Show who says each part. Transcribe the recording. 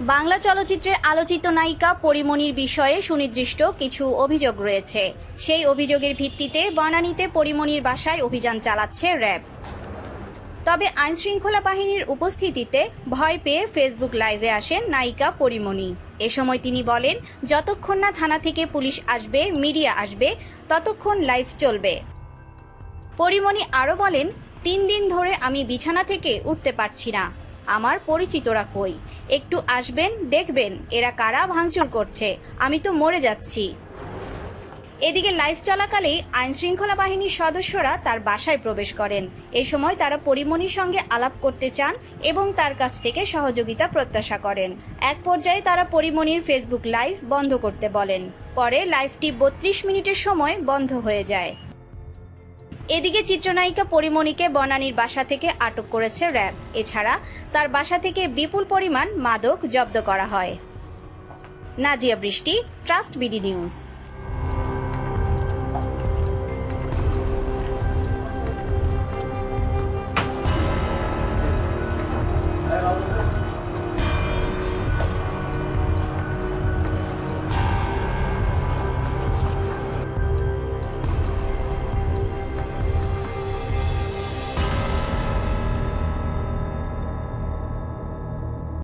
Speaker 1: বাংলা চলচ্চিত্রের আলোচিত নায়িকা পরিমণির বিষয়ে সুনির্দিষ্ট কিছু অভিযোগ রয়েছে। সেই অভিযোগের ভিত্তিতে বনানীতে পরিমণির বাসায় অভিযান চালাচ্ছে র্যাব। তবে আইনশৃঙ্খলা বাহিনীর উপস্থিতিতে ভয় পেয়ে ফেসবুক লাইভে আসেন নায়িকা পরিমণি। এ সময় তিনি বলেন, যতক্ষণ না থানা থেকে পুলিশ আসবে, মিডিয়া আসবে, ততক্ষণ লাইভ চলবে। পরিমণি আরও বলেন, তিন দিন ধরে আমি বিছানা থেকে উঠতে পারছি না। আমার পরিচিতরা কই? একটু আসবেন, দেখবেন এরা কারা ভাঙচুর করছে। আমি তো মরে যাচ্ছি। এদিকে লাইভ চলাকালেই আইনশৃঙ্খলা বাহিনীর সদস্যরা তার বাসায় প্রবেশ করেন। এ সময় তারা পরিমণির সঙ্গে আলাপ করতে চান এবং তার কাছ থেকে সহযোগিতা প্রত্যাশা করেন। এক পর্যায়ে তারা পরিমণির ফেসবুক লাইভ বন্ধ করতে বলেন। পরে লাইভটি বত্রিশ মিনিটের সময় বন্ধ হয়ে যায়। এদিকে চিত্রনায়িকা পরিমণিকে বনানীর বাসা থেকে আটক করেছে র্যাব। এছাড়া তার বাসা থেকে বিপুল পরিমাণ মাদক জব্দ করা হয়। নাজিয়া বৃষ্টি ট্রাস্ট বিডি নিউজ